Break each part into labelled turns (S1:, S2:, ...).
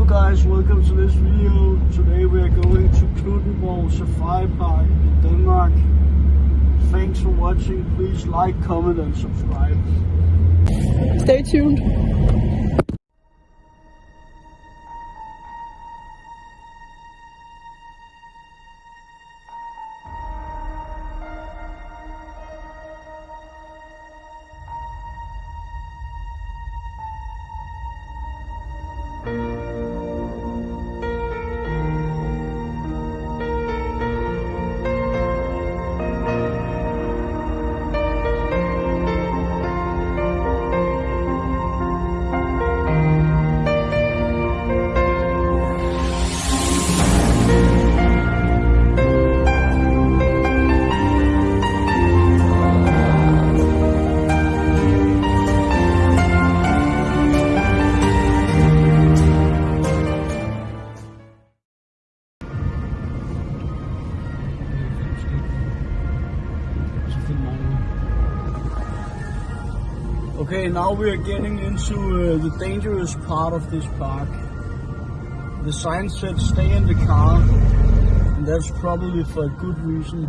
S1: Hello guys, welcome to this video. Today we are going to Knuthenborg Safari Park in Denmark. Thanks for watching. Please like, comment and subscribe.
S2: Stay tuned.
S1: Okay, now we are getting into uh, the dangerous part of this park. The sign said stay in the car, and that's probably for a good reason.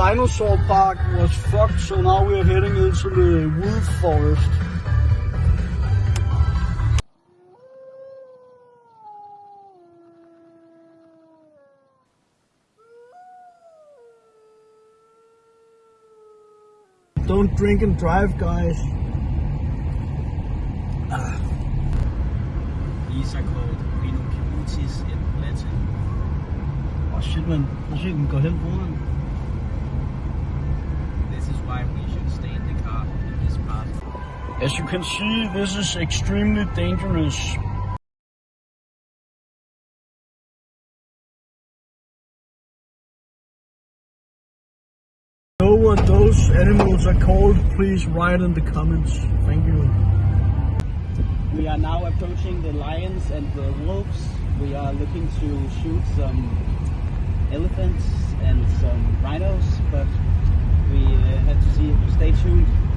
S1: Dinosaur park was fucked, so now we are heading into the wolf forest. Don't drink and drive, guys.
S3: These are called rhinoceros in Latin.
S1: Oh shit, man. Prøv at se, den går hen foran.
S3: This is why we should stay in the car in this part.
S1: As you can see, this is extremely dangerous. Know what those animals are called? Please write in the comments. Thank you.
S3: We are now approaching the lions and the wolves. We are looking to shoot some elephants and some rhinos, but we uh, have to see. Stay tuned.